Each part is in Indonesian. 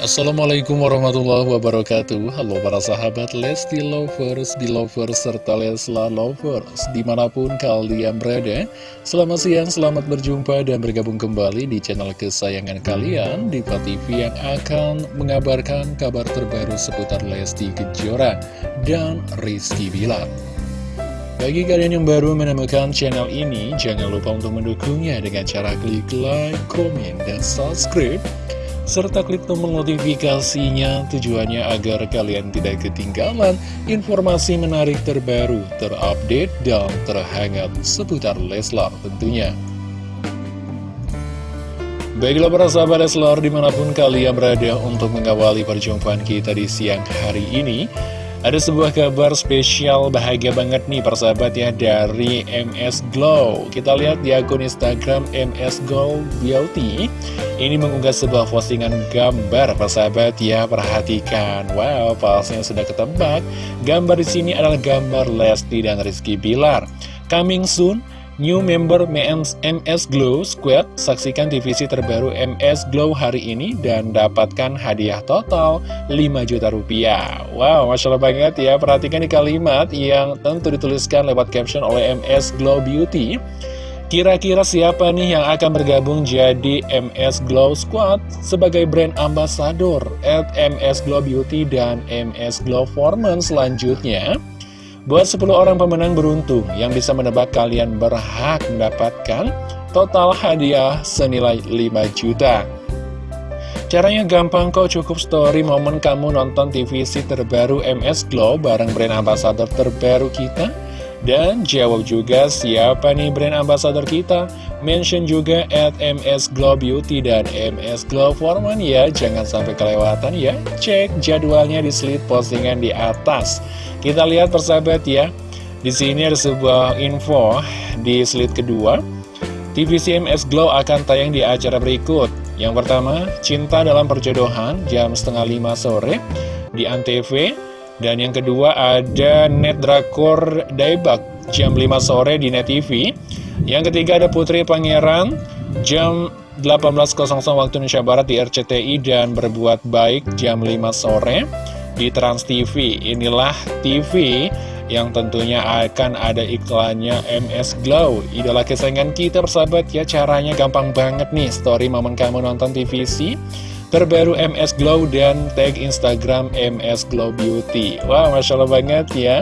Assalamualaikum warahmatullahi wabarakatuh. Halo para sahabat Lesti Lovers, Belovers, serta Lesla Lovers Di mana pun kalian berada. Selamat siang, selamat berjumpa dan bergabung kembali di channel kesayangan kalian Diva TV yang akan mengabarkan kabar terbaru seputar Lesti Kejora dan Rizky Bilar. Bagi kalian yang baru menemukan channel ini, jangan lupa untuk mendukungnya dengan cara klik like, komen, dan subscribe serta klik tombol notifikasinya tujuannya agar kalian tidak ketinggalan informasi menarik terbaru, terupdate, dan terhangat seputar Leslar tentunya. Baiklah para sahabat Leslar di mana pun kalian berada untuk mengawali perjumpaan kita di siang hari ini ada sebuah kabar spesial bahagia banget nih persahabat ya dari MS Glow. Kita lihat di akun Instagram MS Glow Beauty. Ini mengunggah sebuah postingan gambar persahabat ya Perhatikan, wow palsunya sudah ketebak. Gambar di sini adalah gambar Lesti dan Rizky Bilar. Coming soon New member MS Glow Squad saksikan divisi terbaru MS Glow hari ini dan dapatkan hadiah total 5 juta rupiah. Wow, Masya Allah banget ya. Perhatikan di kalimat yang tentu dituliskan lewat caption oleh MS Glow Beauty. Kira-kira siapa nih yang akan bergabung jadi MS Glow Squad sebagai brand ambassador at MS Glow Beauty dan MS Glow Foreman selanjutnya? Buat 10 orang pemenang beruntung yang bisa menebak kalian berhak mendapatkan total hadiah senilai 5 juta. Caranya gampang kok, cukup story momen kamu nonton TVC terbaru MS Glow bareng brand ambassador terbaru kita. Dan jawab juga siapa nih brand ambassador kita. Mention juga at MS Glow Beauty dan MS Glow Foreman ya. Jangan sampai kelewatan ya. Cek jadwalnya di slide postingan di atas. Kita lihat persahabat ya. Di sini ada sebuah info di slide kedua. TVC MS Glow akan tayang di acara berikut. Yang pertama, Cinta dalam Perjodohan jam setengah lima sore di Antv dan yang kedua ada Net Drakor Daibak jam 5 sore di Net TV. Yang ketiga ada Putri Pangeran jam 18.00 waktu Indonesia Barat di RCTI dan Berbuat Baik jam 5 sore di Trans TV. Inilah TV yang tentunya akan ada iklannya MS Glow Idola kesayangan kita persahabat ya caranya gampang banget nih story momen kamu nonton TVC terbaru MS Glow dan tag Instagram MS Glow Beauty. Wah, wow, Masya Allah banget ya.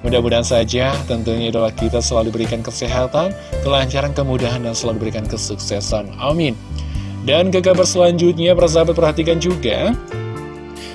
Mudah-mudahan saja tentunya idola kita selalu diberikan kesehatan, kelancaran, kemudahan, dan selalu diberikan kesuksesan. Amin. Dan ke kabar selanjutnya, persahabat perhatikan juga.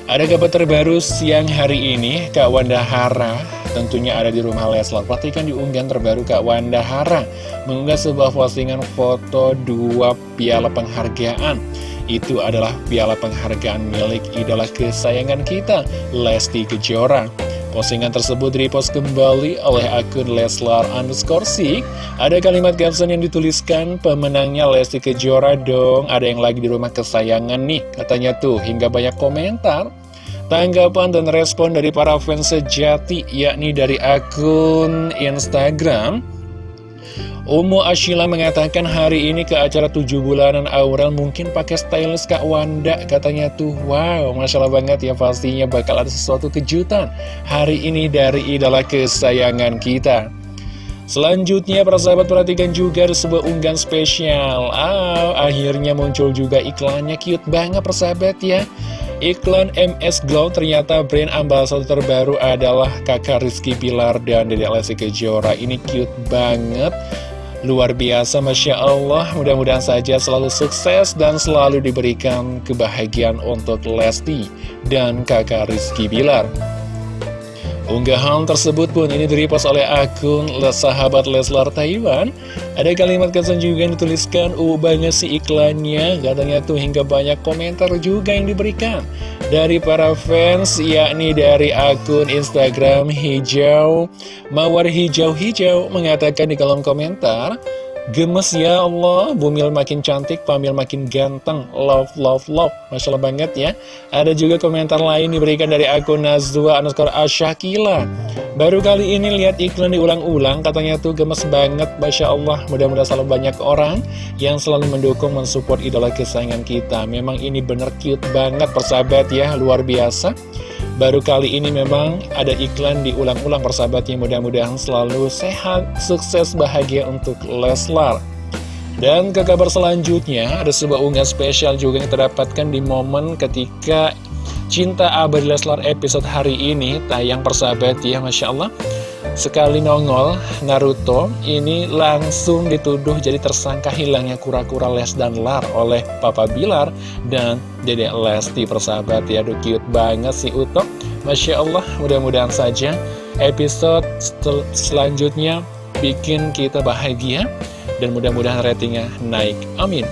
Ada kabar terbaru siang hari ini, Kak Wanda Hara tentunya ada di rumah Leslar. Perhatikan di unggahan terbaru Kak Wanda Hara mengunggah sebuah postingan foto dua piala penghargaan itu adalah piala penghargaan milik idola kesayangan kita, Lesti Kejora. Postingan tersebut repost kembali oleh akun Leslar underscore Sik. Ada kalimat caption yang dituliskan, pemenangnya Lesti Kejora dong, ada yang lagi di rumah kesayangan nih, katanya tuh, hingga banyak komentar. Tanggapan dan respon dari para fans sejati, yakni dari akun Instagram, Umu Ashila mengatakan hari ini ke acara 7 bulanan Aurel mungkin pakai stylist Kak Wanda katanya tuh. Wow Masya Allah banget ya pastinya bakal ada sesuatu kejutan hari ini dari idola kesayangan kita. Selanjutnya para sahabat perhatikan juga ada sebuah unggahan spesial. Ah, Akhirnya muncul juga iklannya. Cute banget persahabat ya Iklan MS Glow ternyata brand ambassador terbaru adalah kakak Rizky Pilar dan Dede Lesti Kejora. Ini cute banget. Luar biasa Masya Allah. Mudah-mudahan saja selalu sukses dan selalu diberikan kebahagiaan untuk Lesti dan kakak Rizky Bilar Unggahan tersebut pun ini direpost oleh akun sahabat Leslar Taiwan. Ada kalimat kesan juga yang dituliskan Uh banget si iklannya. Katanya tuh hingga banyak komentar juga yang diberikan Dari para fans yakni dari akun Instagram hijau. Mawar hijau-hijau Mengatakan di kolom komentar Gemes ya Allah, Bumil makin cantik, Pamil makin ganteng, love, love, love. Masya Allah banget ya. Ada juga komentar lain diberikan dari akun Nazwa underscore Asyakila. Baru kali ini lihat iklan diulang-ulang, katanya tuh gemes banget, Masya Allah. Mudah-mudahan selalu banyak orang yang selalu mendukung, mensupport idola kesayangan kita. Memang ini bener cute banget, persahabat ya, luar biasa. Baru kali ini memang ada iklan diulang-ulang persahabatnya mudah-mudahan selalu sehat, sukses, bahagia untuk Leslar. Dan ke kabar selanjutnya ada sebuah unggahan spesial juga yang terdapatkan di momen ketika Cinta Abadi Leslar episode hari ini tayang persahabat ya Masya Allah. Sekali nongol, Naruto ini langsung dituduh jadi tersangka hilangnya kura-kura Les dan Lar oleh Papa Bilar dan Dedek Lesti persahabat ya. Aduh cute banget si Uto. Masya Allah, mudah-mudahan saja episode selanjutnya bikin kita bahagia dan mudah-mudahan ratingnya naik. Amin.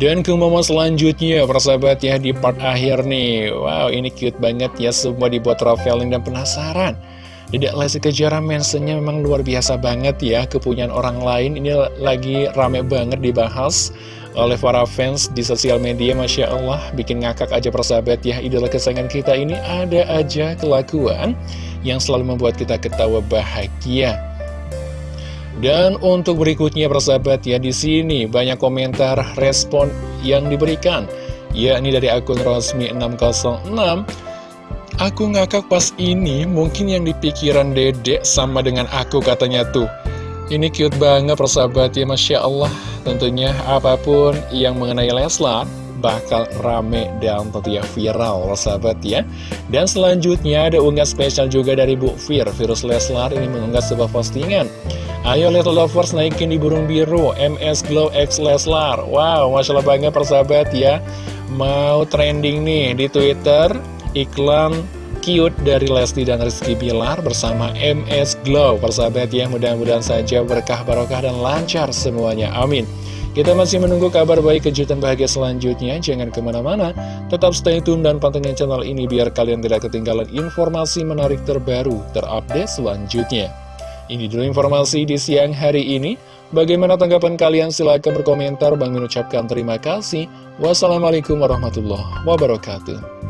Dan ke momen selanjutnya, persahabat ya, di part akhir nih. Wow, ini cute banget ya, semua dibuat traveling dan penasaran. Dedek Lesti Kejora mentionnya memang luar biasa banget ya Kepunyaan orang lain. Ini lagi rame banget dibahas oleh para fans di sosial media Masya Allah. Bikin ngakak aja persahabat ya Idola kesayangan kita ini ada aja kelakuan yang selalu membuat kita ketawa bahagia. Dan untuk berikutnya persahabat ya di sini banyak komentar respon yang diberikan yakni dari akun Rosmi 606 Aku ngakak pas ini, mungkin yang dipikiran dedek sama dengan aku katanya tuh. Ini cute banget persahabat ya, Masya Allah. Tentunya apa pun yang mengenai Leslar bakal rame dan tentunya viral persahabat ya. Dan selanjutnya ada unggah spesial juga dari Bu Fir, Virus Leslar ini mengunggah sebuah postingan. Ayo Little Lovers naikin di burung biru, MS Glow X Leslar. Wow, Masya Allah banget persahabat ya. Mau trending nih di Twitter iklan cute dari Lesti dan Rizky Bilar bersama MS Glow persahabat ya mudah-mudahan saja berkah barokah dan lancar semuanya amin kita masih menunggu kabar baik kejutan bahagia selanjutnya jangan ke mana-mana tetap stay tune dan pantengin channel ini biar kalian tidak ketinggalan informasi menarik terbaru terupdate selanjutnya ini dulu informasi di siang hari ini Bagaimana tanggapan kalian? Silahkan berkomentar. Bang mengucapkan terima kasih. Wassalamualaikum warahmatullahi wabarakatuh.